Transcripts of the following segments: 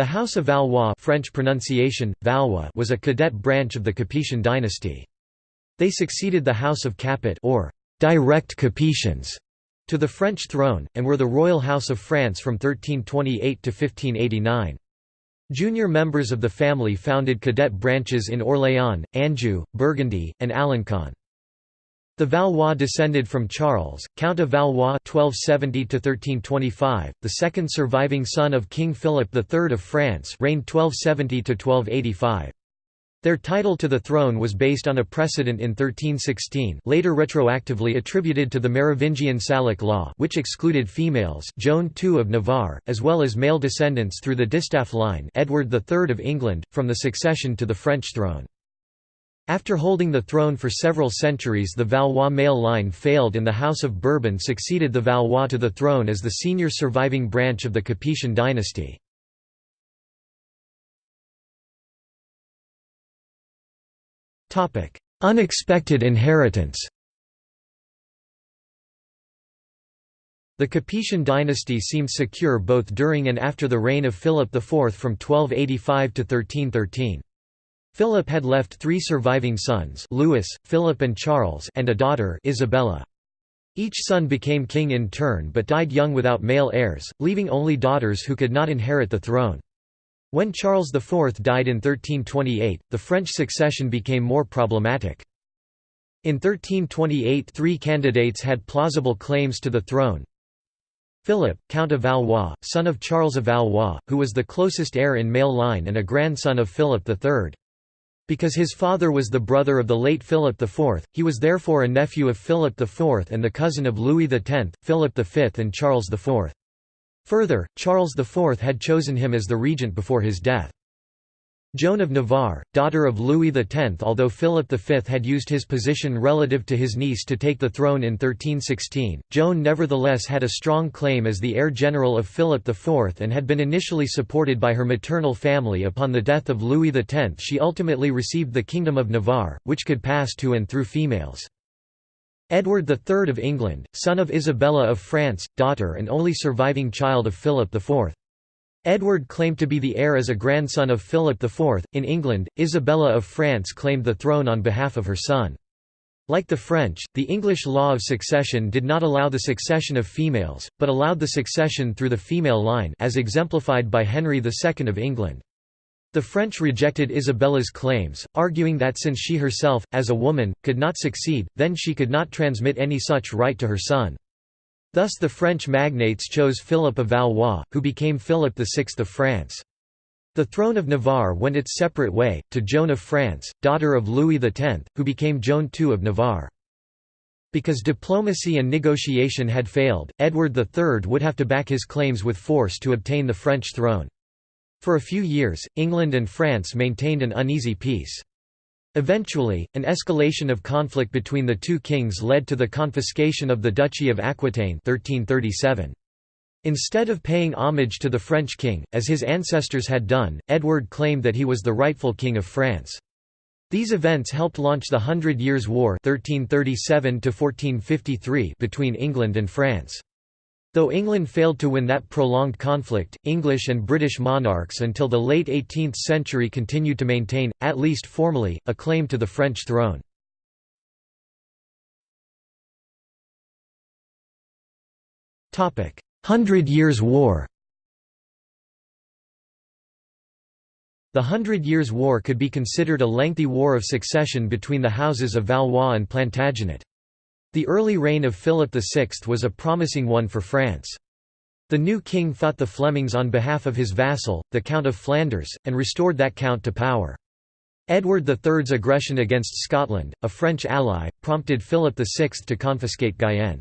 The House of Valois French pronunciation, Valois was a cadet branch of the Capetian dynasty. They succeeded the House of Capet or direct Capetians to the French throne, and were the royal house of France from 1328 to 1589. Junior members of the family founded cadet branches in Orléans, Anjou, Burgundy, and Alencon. The Valois descended from Charles, Count of Valois (1270–1325), the second surviving son of King Philip III of France, reigned 1270–1285. Their title to the throne was based on a precedent in 1316 later retroactively attributed to the Merovingian Salic law which excluded females Joan II of Navarre, as well as male descendants through the distaff line Edward III of England, from the succession to the French throne. After holding the throne for several centuries the Valois male line failed and the House of Bourbon succeeded the Valois to the throne as the senior surviving branch of the Capetian dynasty. Unexpected inheritance The Capetian dynasty seemed secure both during and after the reign of Philip IV from 1285 to 1313. Philip had left three surviving sons Louis, Philip and Charles and a daughter Isabella. Each son became king in turn but died young without male heirs, leaving only daughters who could not inherit the throne. When Charles IV died in 1328, the French succession became more problematic. In 1328 three candidates had plausible claims to the throne. Philip, Count of Valois, son of Charles of Valois, who was the closest heir in male line and a grandson of Philip III. Because his father was the brother of the late Philip IV, he was therefore a nephew of Philip IV and the cousin of Louis X, Philip V and Charles IV. Further, Charles IV had chosen him as the regent before his death. Joan of Navarre, daughter of Louis X Although Philip V had used his position relative to his niece to take the throne in 1316, Joan nevertheless had a strong claim as the heir general of Philip IV and had been initially supported by her maternal family upon the death of Louis X she ultimately received the Kingdom of Navarre, which could pass to and through females. Edward III of England, son of Isabella of France, daughter and only surviving child of Philip IV. Edward claimed to be the heir as a grandson of Philip IV. In England, Isabella of France claimed the throne on behalf of her son. Like the French, the English law of succession did not allow the succession of females, but allowed the succession through the female line as exemplified by Henry II of England. The French rejected Isabella's claims, arguing that since she herself, as a woman, could not succeed, then she could not transmit any such right to her son. Thus the French magnates chose Philip of Valois, who became Philip VI of France. The throne of Navarre went its separate way, to Joan of France, daughter of Louis X, who became Joan II of Navarre. Because diplomacy and negotiation had failed, Edward III would have to back his claims with force to obtain the French throne. For a few years, England and France maintained an uneasy peace. Eventually, an escalation of conflict between the two kings led to the confiscation of the Duchy of Aquitaine 1337. Instead of paying homage to the French king, as his ancestors had done, Edward claimed that he was the rightful king of France. These events helped launch the Hundred Years' War 1337 between England and France. Though England failed to win that prolonged conflict, English and British monarchs until the late 18th century continued to maintain, at least formally, a claim to the French throne. Hundred Years' War The Hundred Years' War could be considered a lengthy war of succession between the houses of Valois and Plantagenet. The early reign of Philip VI was a promising one for France. The new king fought the Flemings on behalf of his vassal, the Count of Flanders, and restored that count to power. Edward III's aggression against Scotland, a French ally, prompted Philip VI to confiscate Guyenne.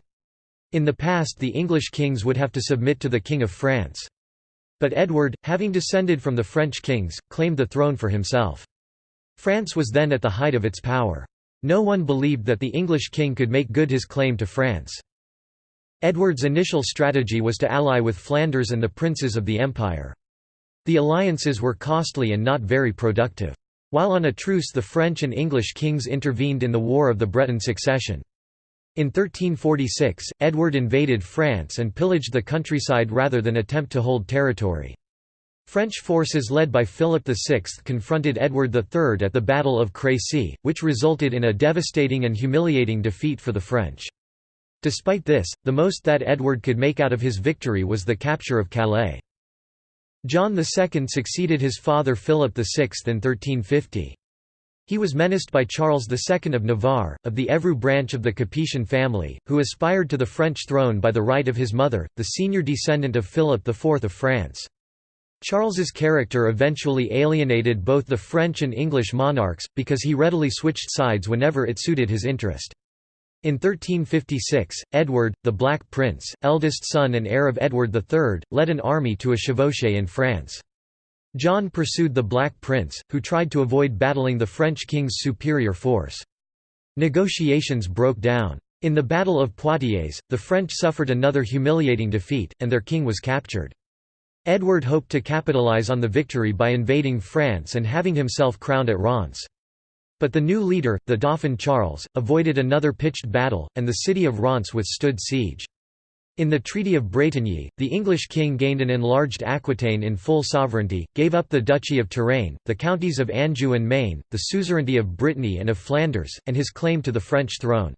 In the past the English kings would have to submit to the King of France. But Edward, having descended from the French kings, claimed the throne for himself. France was then at the height of its power. No one believed that the English king could make good his claim to France. Edward's initial strategy was to ally with Flanders and the princes of the empire. The alliances were costly and not very productive. While on a truce the French and English kings intervened in the War of the Breton Succession. In 1346, Edward invaded France and pillaged the countryside rather than attempt to hold territory. French forces led by Philip VI confronted Edward III at the Battle of Crécy, which resulted in a devastating and humiliating defeat for the French. Despite this, the most that Edward could make out of his victory was the capture of Calais. John II succeeded his father Philip VI in 1350. He was menaced by Charles II of Navarre, of the Évreux branch of the Capetian family, who aspired to the French throne by the right of his mother, the senior descendant of Philip IV of France. Charles's character eventually alienated both the French and English monarchs, because he readily switched sides whenever it suited his interest. In 1356, Edward, the Black Prince, eldest son and heir of Edward III, led an army to a chevauchée in France. John pursued the Black Prince, who tried to avoid battling the French king's superior force. Negotiations broke down. In the Battle of Poitiers, the French suffered another humiliating defeat, and their king was captured. Edward hoped to capitalize on the victory by invading France and having himself crowned at Reims. But the new leader, the Dauphin Charles, avoided another pitched battle, and the city of Reims withstood siege. In the Treaty of Bretigny, the English king gained an enlarged Aquitaine in full sovereignty, gave up the Duchy of Touraine, the counties of Anjou and Maine, the suzerainty of Brittany and of Flanders, and his claim to the French throne.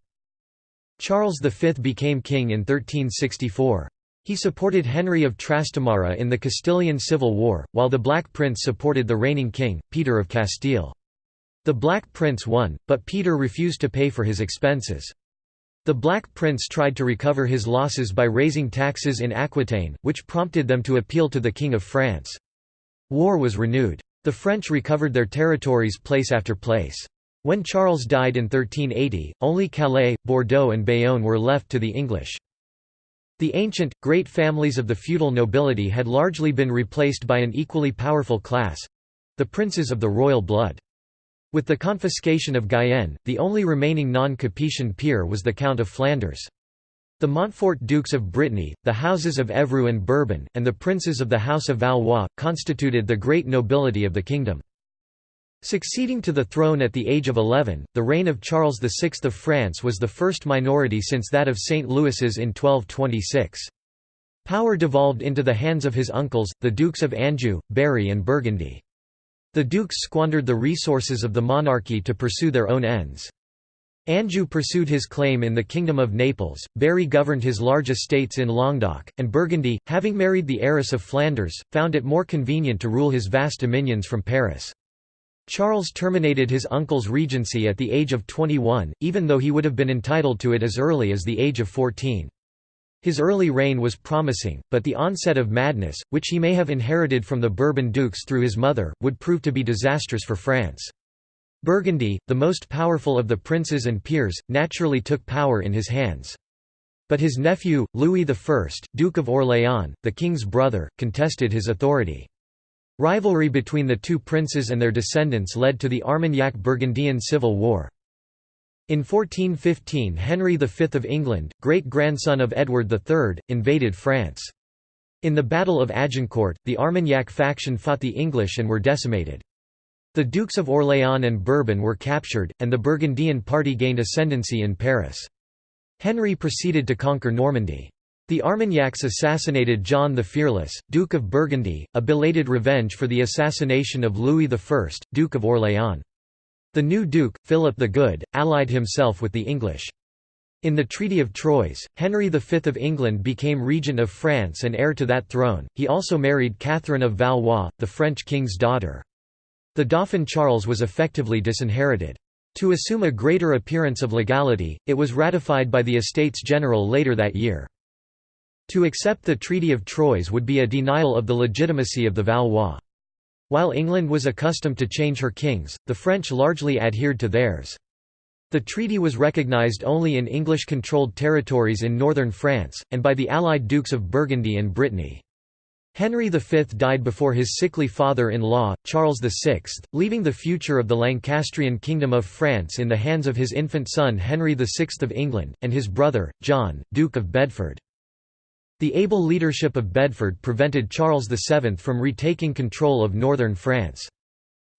Charles V became king in 1364. He supported Henry of Trastamara in the Castilian Civil War, while the Black Prince supported the reigning king, Peter of Castile. The Black Prince won, but Peter refused to pay for his expenses. The Black Prince tried to recover his losses by raising taxes in Aquitaine, which prompted them to appeal to the King of France. War was renewed. The French recovered their territories place after place. When Charles died in 1380, only Calais, Bordeaux and Bayonne were left to the English. The ancient, great families of the feudal nobility had largely been replaced by an equally powerful class—the princes of the royal blood. With the confiscation of Guyenne, the only remaining non-Capetian peer was the Count of Flanders. The Montfort Dukes of Brittany, the houses of Évreux and Bourbon, and the princes of the House of Valois, constituted the great nobility of the kingdom. Succeeding to the throne at the age of 11, the reign of Charles VI of France was the first minority since that of St. Louis's in 1226. Power devolved into the hands of his uncles, the Dukes of Anjou, Berry and Burgundy. The dukes squandered the resources of the monarchy to pursue their own ends. Anjou pursued his claim in the Kingdom of Naples, Berry governed his large estates in Languedoc, and Burgundy, having married the heiress of Flanders, found it more convenient to rule his vast dominions from Paris. Charles terminated his uncle's regency at the age of 21, even though he would have been entitled to it as early as the age of 14. His early reign was promising, but the onset of madness, which he may have inherited from the Bourbon dukes through his mother, would prove to be disastrous for France. Burgundy, the most powerful of the princes and peers, naturally took power in his hands. But his nephew, Louis I, Duke of Orléans, the king's brother, contested his authority. Rivalry between the two princes and their descendants led to the Armagnac-Burgundian Civil War. In 1415 Henry V of England, great-grandson of Edward III, invaded France. In the Battle of Agincourt, the Armagnac faction fought the English and were decimated. The Dukes of Orléans and Bourbon were captured, and the Burgundian party gained ascendancy in Paris. Henry proceeded to conquer Normandy. The Armagnacs assassinated John the Fearless, Duke of Burgundy, a belated revenge for the assassination of Louis I, Duke of Orléans. The new duke, Philip the Good, allied himself with the English. In the Treaty of Troyes, Henry V of England became regent of France and heir to that throne. He also married Catherine of Valois, the French king's daughter. The Dauphin Charles was effectively disinherited. To assume a greater appearance of legality, it was ratified by the Estates General later that year. To accept the Treaty of Troyes would be a denial of the legitimacy of the Valois. While England was accustomed to change her kings, the French largely adhered to theirs. The treaty was recognised only in English-controlled territories in northern France, and by the allied Dukes of Burgundy and Brittany. Henry V died before his sickly father-in-law, Charles VI, leaving the future of the Lancastrian Kingdom of France in the hands of his infant son Henry VI of England, and his brother, John, Duke of Bedford. The able leadership of Bedford prevented Charles VII from retaking control of northern France.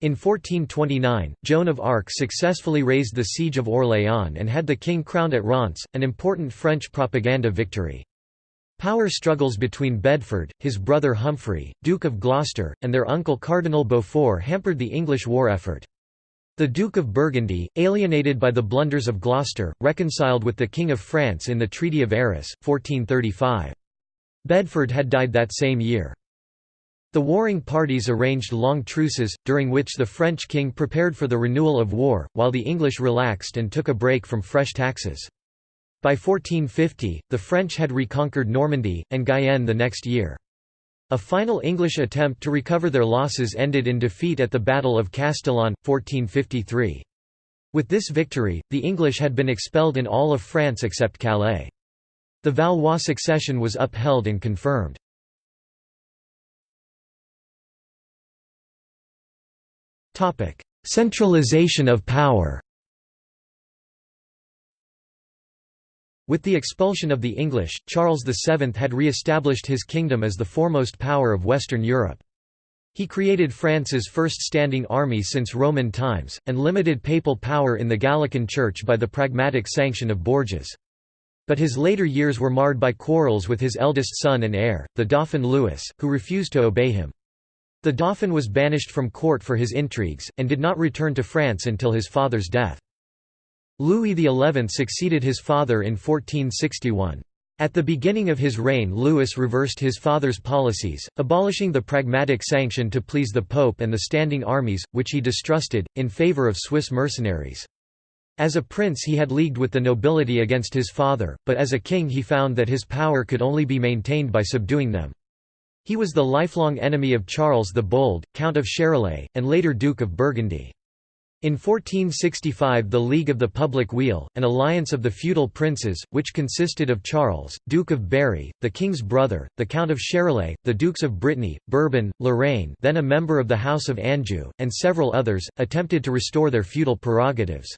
In 1429, Joan of Arc successfully raised the siege of Orléans and had the king crowned at Reims, an important French propaganda victory. Power struggles between Bedford, his brother Humphrey, Duke of Gloucester, and their uncle Cardinal Beaufort hampered the English war effort. The Duke of Burgundy, alienated by the blunders of Gloucester, reconciled with the King of France in the Treaty of Arras, 1435. Bedford had died that same year. The warring parties arranged long truces, during which the French king prepared for the renewal of war, while the English relaxed and took a break from fresh taxes. By 1450, the French had reconquered Normandy, and Guyenne the next year. A final English attempt to recover their losses ended in defeat at the Battle of Castillon, 1453. With this victory, the English had been expelled in all of France except Calais. The Valois succession was upheld and confirmed. Centralization of power With the expulsion of the English, Charles VII had re-established his kingdom as the foremost power of Western Europe. He created France's first standing army since Roman times, and limited papal power in the Gallican Church by the pragmatic sanction of Bourges. But his later years were marred by quarrels with his eldest son and heir, the Dauphin Louis, who refused to obey him. The Dauphin was banished from court for his intrigues, and did not return to France until his father's death. Louis XI succeeded his father in 1461. At the beginning of his reign Louis reversed his father's policies, abolishing the pragmatic sanction to please the Pope and the standing armies, which he distrusted, in favour of Swiss mercenaries. As a prince he had leagued with the nobility against his father, but as a king he found that his power could only be maintained by subduing them. He was the lifelong enemy of Charles the Bold, Count of Charolais, and later Duke of Burgundy. In 1465 the League of the Public Weal, an alliance of the feudal princes, which consisted of Charles, Duke of Berry, the king's brother, the Count of Charolais, the Dukes of Brittany, Bourbon, Lorraine then a member of the House of Anjou, and several others, attempted to restore their feudal prerogatives.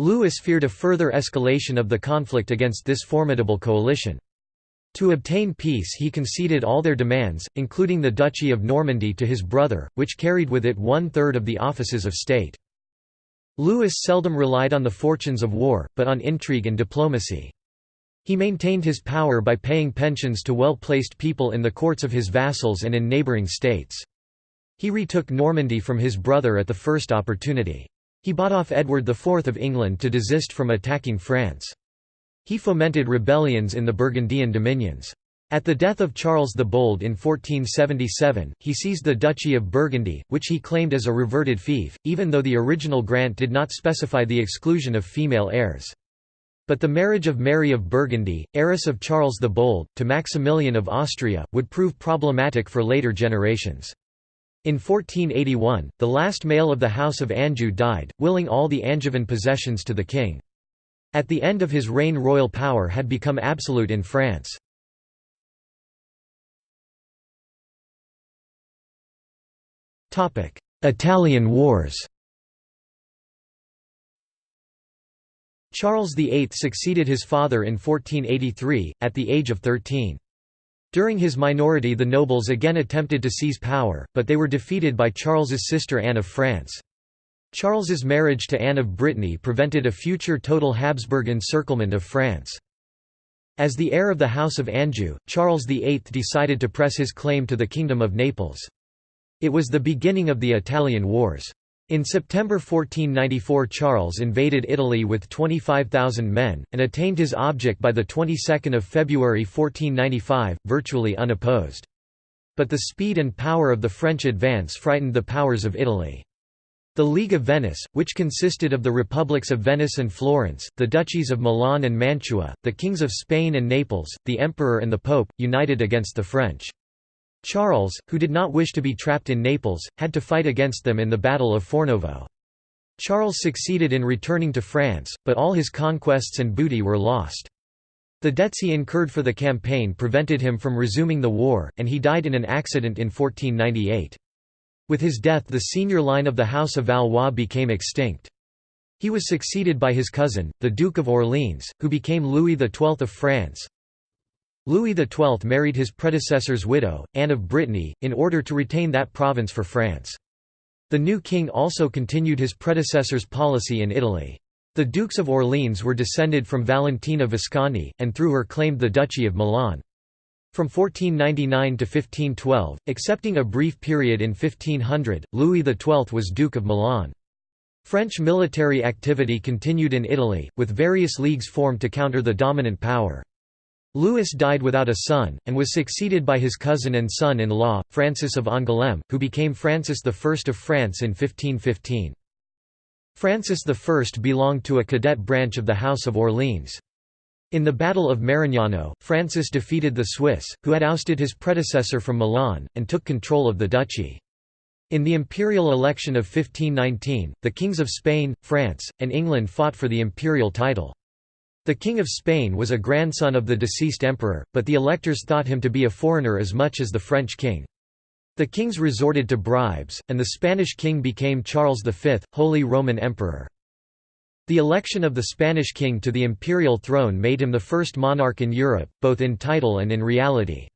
Louis feared a further escalation of the conflict against this formidable coalition. To obtain peace he conceded all their demands, including the Duchy of Normandy to his brother, which carried with it one-third of the offices of state. Louis seldom relied on the fortunes of war, but on intrigue and diplomacy. He maintained his power by paying pensions to well-placed people in the courts of his vassals and in neighbouring states. He retook Normandy from his brother at the first opportunity. He bought off Edward IV of England to desist from attacking France. He fomented rebellions in the Burgundian dominions. At the death of Charles the Bold in 1477, he seized the Duchy of Burgundy, which he claimed as a reverted fief, even though the original grant did not specify the exclusion of female heirs. But the marriage of Mary of Burgundy, heiress of Charles the Bold, to Maximilian of Austria, would prove problematic for later generations. In 1481, the last male of the House of Anjou died, willing all the Angevin possessions to the king. At the end of his reign royal power had become absolute in France. Italian Wars Charles VIII succeeded his father in 1483, at the age of 13. During his minority the nobles again attempted to seize power, but they were defeated by Charles's sister Anne of France. Charles's marriage to Anne of Brittany prevented a future total Habsburg encirclement of France. As the heir of the House of Anjou, Charles VIII decided to press his claim to the Kingdom of Naples. It was the beginning of the Italian Wars. In September 1494 Charles invaded Italy with 25,000 men, and attained his object by the 22nd of February 1495, virtually unopposed. But the speed and power of the French advance frightened the powers of Italy. The League of Venice, which consisted of the republics of Venice and Florence, the duchies of Milan and Mantua, the kings of Spain and Naples, the emperor and the pope, united against the French. Charles, who did not wish to be trapped in Naples, had to fight against them in the Battle of Fornovo. Charles succeeded in returning to France, but all his conquests and booty were lost. The debts he incurred for the campaign prevented him from resuming the war, and he died in an accident in 1498. With his death the senior line of the House of Valois became extinct. He was succeeded by his cousin, the Duke of Orleans, who became Louis XII of France. Louis XII married his predecessor's widow, Anne of Brittany, in order to retain that province for France. The new king also continued his predecessor's policy in Italy. The Dukes of Orleans were descended from Valentina Visconti, and through her claimed the Duchy of Milan. From 1499 to 1512, excepting a brief period in 1500, Louis XII was Duke of Milan. French military activity continued in Italy, with various leagues formed to counter the dominant power. Louis died without a son, and was succeeded by his cousin and son-in-law, Francis of Angoulême, who became Francis I of France in 1515. Francis I belonged to a cadet branch of the House of Orleans. In the Battle of Marignano, Francis defeated the Swiss, who had ousted his predecessor from Milan, and took control of the duchy. In the imperial election of 1519, the kings of Spain, France, and England fought for the imperial title. The King of Spain was a grandson of the deceased emperor, but the electors thought him to be a foreigner as much as the French king. The kings resorted to bribes, and the Spanish king became Charles V, Holy Roman Emperor. The election of the Spanish king to the imperial throne made him the first monarch in Europe, both in title and in reality.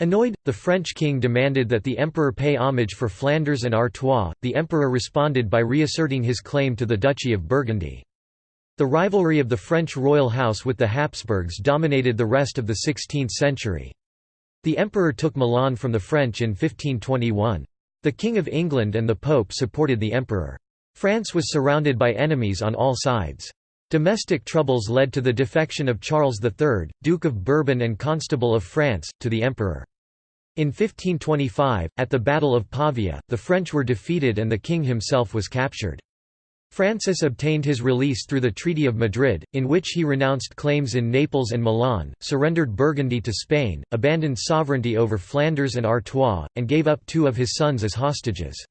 Annoyed, the French king demanded that the emperor pay homage for Flanders and Artois. The emperor responded by reasserting his claim to the Duchy of Burgundy. The rivalry of the French royal house with the Habsburgs dominated the rest of the 16th century. The emperor took Milan from the French in 1521. The King of England and the Pope supported the emperor. France was surrounded by enemies on all sides. Domestic troubles led to the defection of Charles III, Duke of Bourbon and Constable of France, to the emperor. In 1525, at the Battle of Pavia, the French were defeated and the king himself was captured. Francis obtained his release through the Treaty of Madrid, in which he renounced claims in Naples and Milan, surrendered Burgundy to Spain, abandoned sovereignty over Flanders and Artois, and gave up two of his sons as hostages.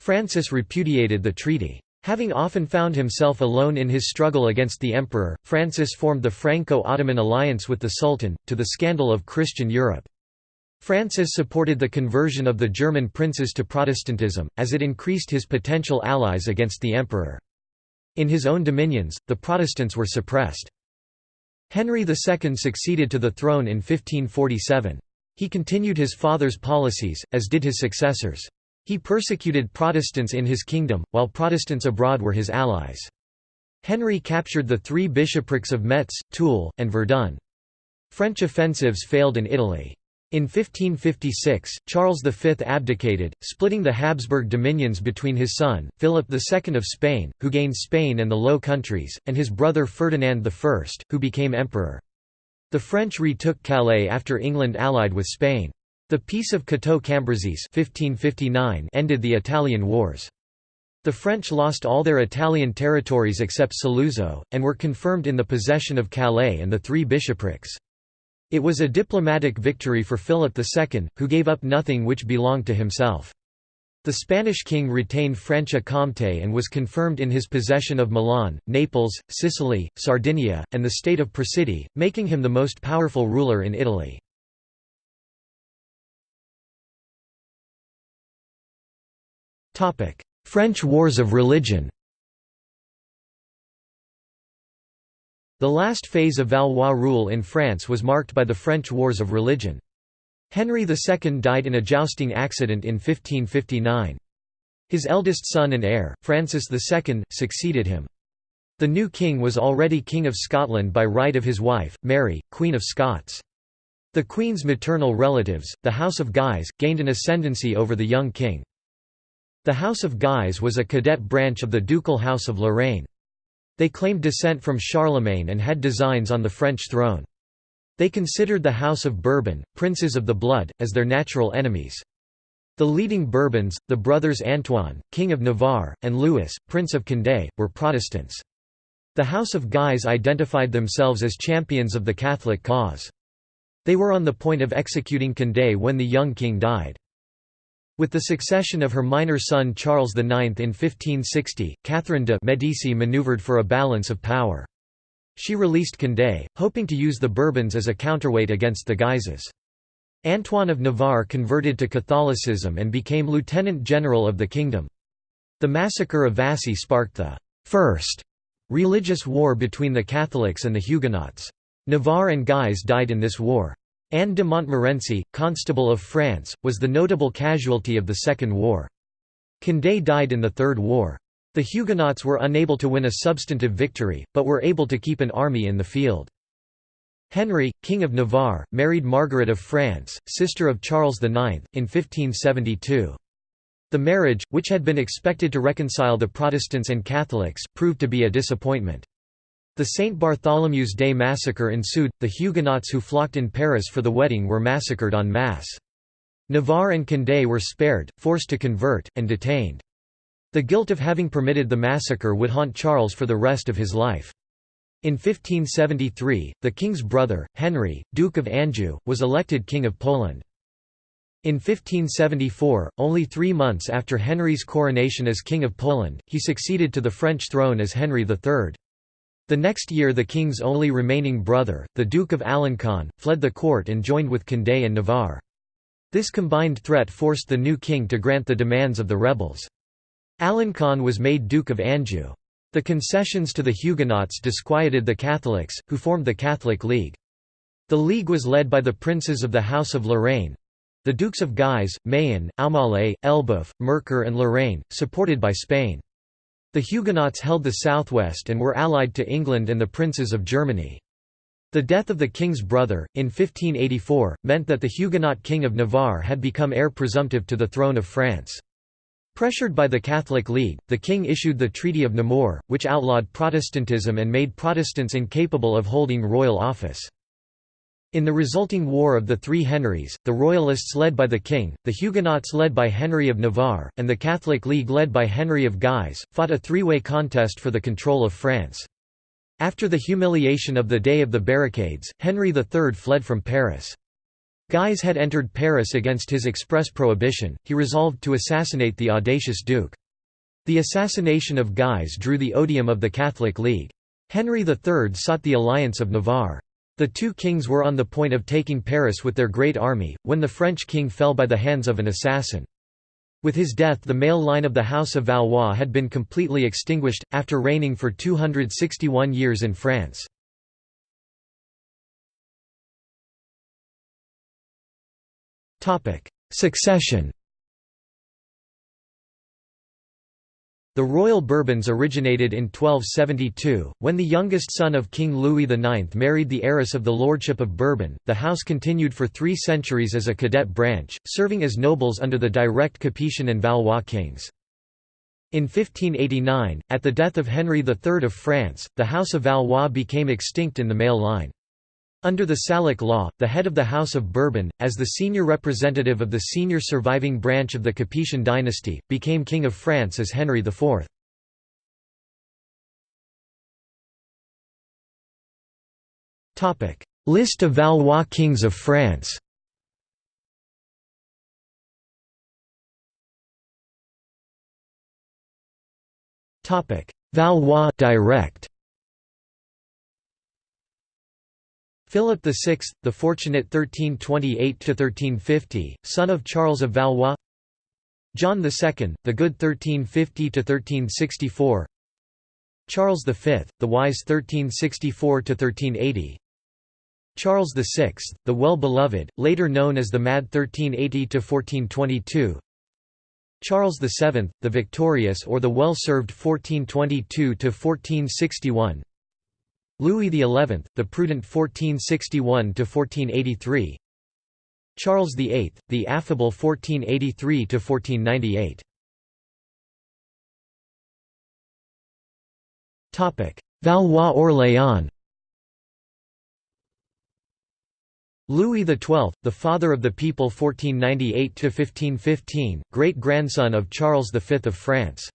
Francis repudiated the treaty. Having often found himself alone in his struggle against the emperor, Francis formed the Franco-Ottoman alliance with the Sultan, to the scandal of Christian Europe. Francis supported the conversion of the German princes to Protestantism, as it increased his potential allies against the emperor. In his own dominions, the Protestants were suppressed. Henry II succeeded to the throne in 1547. He continued his father's policies, as did his successors. He persecuted Protestants in his kingdom, while Protestants abroad were his allies. Henry captured the three bishoprics of Metz, Toul, and Verdun. French offensives failed in Italy. In 1556, Charles V abdicated, splitting the Habsburg dominions between his son, Philip II of Spain, who gained Spain and the Low Countries, and his brother Ferdinand I, who became emperor. The French retook Calais after England allied with Spain. The Peace of Cateau-Cambrésis ended the Italian Wars. The French lost all their Italian territories except Saluzzo, and were confirmed in the possession of Calais and the three bishoprics. It was a diplomatic victory for Philip II, who gave up nothing which belonged to himself. The Spanish king retained Franche-Comté and was confirmed in his possession of Milan, Naples, Sicily, Sardinia, and the state of Presidio, making him the most powerful ruler in Italy. French Wars of Religion The last phase of Valois rule in France was marked by the French Wars of Religion. Henry II died in a jousting accident in 1559. His eldest son and heir, Francis II, succeeded him. The new king was already King of Scotland by right of his wife, Mary, Queen of Scots. The Queen's maternal relatives, the House of Guise, gained an ascendancy over the young king. The House of Guise was a cadet branch of the Ducal House of Lorraine. They claimed descent from Charlemagne and had designs on the French throne. They considered the House of Bourbon, princes of the blood, as their natural enemies. The leading Bourbons, the brothers Antoine, King of Navarre, and Louis, Prince of Condé, were Protestants. The House of Guise identified themselves as champions of the Catholic cause. They were on the point of executing Condé when the young king died. With the succession of her minor son Charles IX in 1560, Catherine de' Medici maneuvered for a balance of power. She released Condé, hoping to use the Bourbons as a counterweight against the Guises. Antoine of Navarre converted to Catholicism and became lieutenant general of the kingdom. The massacre of Vassy sparked the first religious war between the Catholics and the Huguenots. Navarre and Guise died in this war. Anne de Montmorency, Constable of France, was the notable casualty of the Second War. Condé died in the Third War. The Huguenots were unable to win a substantive victory, but were able to keep an army in the field. Henry, King of Navarre, married Margaret of France, sister of Charles IX, in 1572. The marriage, which had been expected to reconcile the Protestants and Catholics, proved to be a disappointment. The St. Bartholomew's Day massacre ensued, the Huguenots who flocked in Paris for the wedding were massacred en masse. Navarre and Condé were spared, forced to convert, and detained. The guilt of having permitted the massacre would haunt Charles for the rest of his life. In 1573, the king's brother, Henry, Duke of Anjou, was elected King of Poland. In 1574, only three months after Henry's coronation as King of Poland, he succeeded to the French throne as Henry III. The next year the king's only remaining brother, the Duke of Alencon, fled the court and joined with Condé and Navarre. This combined threat forced the new king to grant the demands of the rebels. Alencon was made Duke of Anjou. The concessions to the Huguenots disquieted the Catholics, who formed the Catholic League. The League was led by the princes of the House of Lorraine—the Dukes of Guise, Mayenne, Aumale, Elbeuf, Mercœur and Lorraine, supported by Spain. The Huguenots held the southwest and were allied to England and the princes of Germany. The death of the king's brother, in 1584, meant that the Huguenot king of Navarre had become heir presumptive to the throne of France. Pressured by the Catholic League, the king issued the Treaty of Nemours, which outlawed Protestantism and made Protestants incapable of holding royal office. In the resulting War of the Three Henrys, the Royalists led by the king, the Huguenots led by Henry of Navarre, and the Catholic League led by Henry of Guise, fought a three-way contest for the control of France. After the humiliation of the Day of the Barricades, Henry III fled from Paris. Guise had entered Paris against his express prohibition, he resolved to assassinate the audacious duke. The assassination of Guise drew the odium of the Catholic League. Henry III sought the alliance of Navarre. The two kings were on the point of taking Paris with their great army, when the French king fell by the hands of an assassin. With his death the male line of the House of Valois had been completely extinguished, after reigning for 261 years in France. Succession The royal Bourbons originated in 1272, when the youngest son of King Louis IX married the heiress of the Lordship of Bourbon. The house continued for three centuries as a cadet branch, serving as nobles under the direct Capetian and Valois kings. In 1589, at the death of Henry III of France, the House of Valois became extinct in the male line. Under the Salic law, the head of the House of Bourbon, as the senior representative of the senior surviving branch of the Capetian dynasty, became King of France as Henry IV. List of Valois kings of France. Valois direct Philip VI, the fortunate 1328–1350, son of Charles of Valois. John II, the good 1350–1364 Charles V, the wise 1364–1380 Charles VI, the well-beloved, later known as the mad 1380–1422 Charles VII, the victorious or the well-served 1422–1461 Louis XI, the prudent 1461–1483 Charles VIII, the affable 1483–1498 Valois Orléans. Louis XII, the father of the people 1498–1515, great-grandson of Charles V of France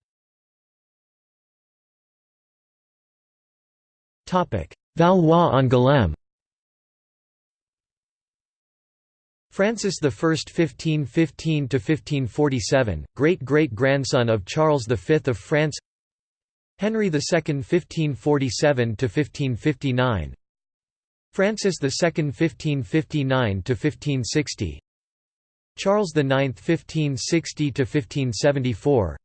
Valois-Angoulême Francis I 1515–1547, great-great-grandson of Charles V of France. Henry II 1547–1559 Francis II 1559–1560 Charles IX 1560–1574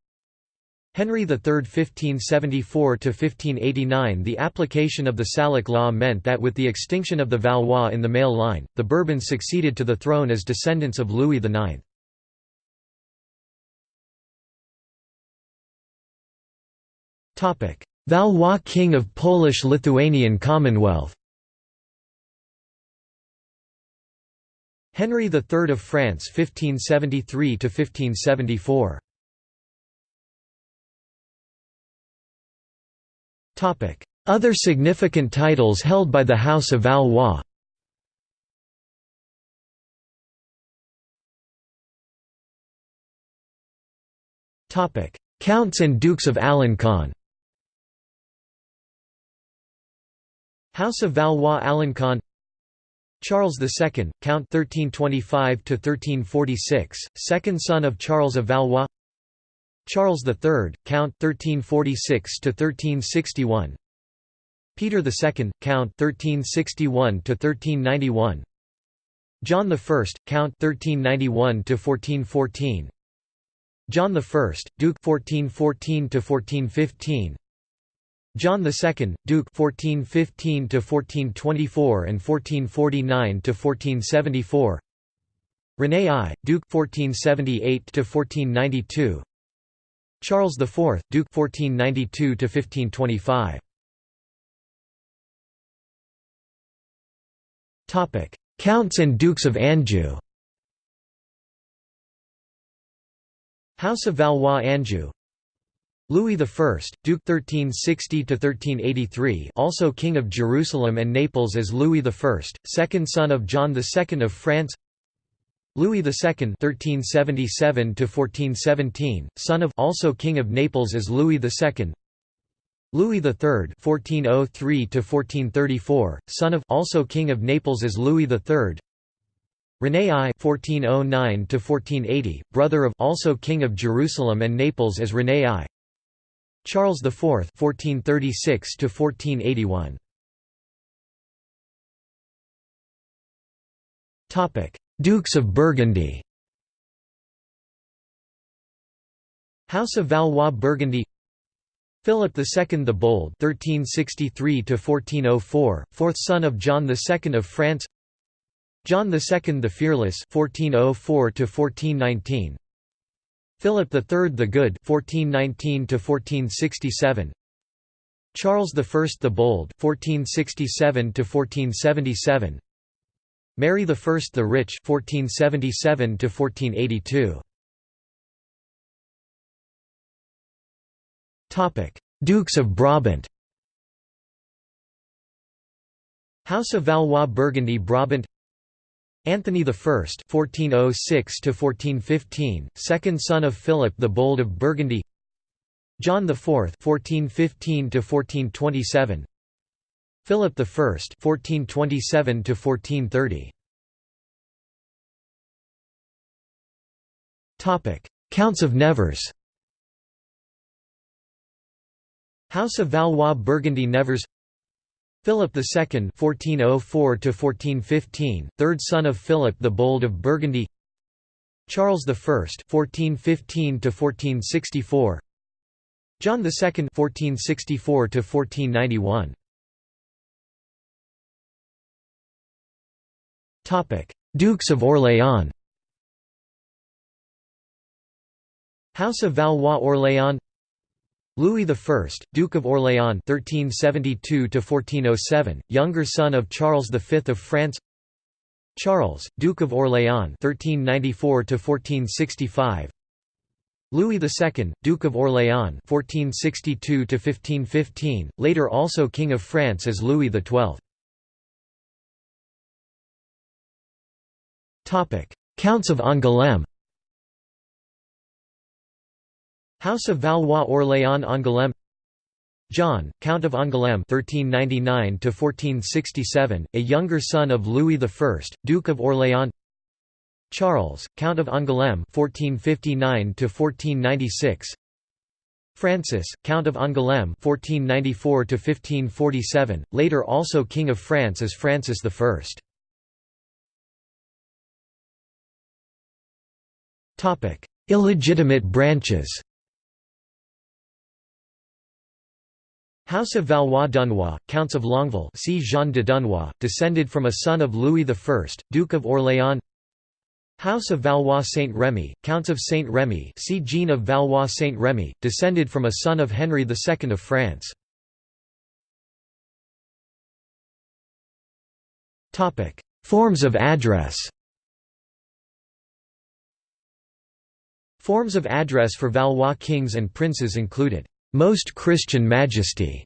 Henry III 1574–1589 The application of the Salic law meant that with the extinction of the Valois in the male line, the Bourbons succeeded to the throne as descendants of Louis IX. Valois king of Polish-Lithuanian Commonwealth. Henry III of France 1573 Other significant titles held by the House of Valois. Counts and Dukes of Alencon House of Valois Alencon Charles II, Count 1325–1346, second son of Charles of Valois Charles III, Count 1346 to 1361. Peter II, Count 1361 to 1391. John I, Count 1391 to 1414. John I, Duke 1414 to 1415. John II, Duke 1415 to 1424 and 1449 to 1474. René I, Duke 1478–1492 Charles IV, Duke 1492–1525 Topic: Counts and Dukes of Anjou. House of Valois Anjou. Louis I, Duke 1360–1383 also King of Jerusalem and Naples as Louis I, second son of John II of France Louis II (1377–1417), son of also King of Naples as Louis II. Louis III (1403–1434), son of also King of Naples as Louis III. René I (1409–1480), brother of also King of Jerusalem and Naples as René I. Charles IV (1436–1481). Topic: Dukes of Burgundy. House of Valois Burgundy. Philip II the Bold (1363–1404), fourth son of John II of France. John II the Fearless (1404–1419). Philip III the Good (1419–1467). Charles I the Bold (1467–1477). Mary I the Rich (1477–1482). Topic: Dukes of Brabant. House of Valois Burgundy Brabant Anthony I (1406–1415), second son of Philip the Bold of Burgundy. John IV (1415–1427). Philip I (1427–1430). Topic: Counts of Nevers. House of Valois Burgundy Nevers Philip II (1404–1415), third son of Philip the Bold of Burgundy. Charles I (1415–1464). John II (1464–1491). Dukes of Orléans. House of Valois Orléans Louis I, Duke of Orléans (1372–1407), younger son of Charles V of France. Charles, Duke of Orléans (1394–1465). Louis II, Duke of Orléans (1462–1515), later also King of France as Louis XII. Counts of Angoulême. House of Valois Orléans Angoulême John, Count of Angoulême (1399–1467), a younger son of Louis I, Duke of Orléans. Charles, Count of Angoulême (1459–1496). Francis, Count of Angoulême (1494–1547), later also King of France as Francis I. Illegitimate branches. House of Valois Dunois, Counts of Longueville see Jean de Dunois, descended from a son of Louis I, Duke of Orléans House of Valois Saint Remy, Counts of Saint Remy see Jean of Valois Saint Remy, descended from a son of Henry II of France. Forms of address Forms of address for Valois kings and princes included, "'Most Christian Majesty'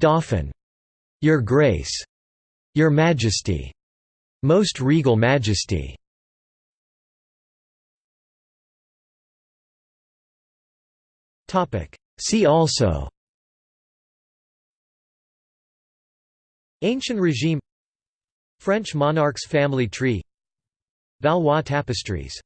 Dauphin, Your Grace, Your Majesty, Most Regal Majesty. See also Ancient regime French monarchs family tree Valois tapestries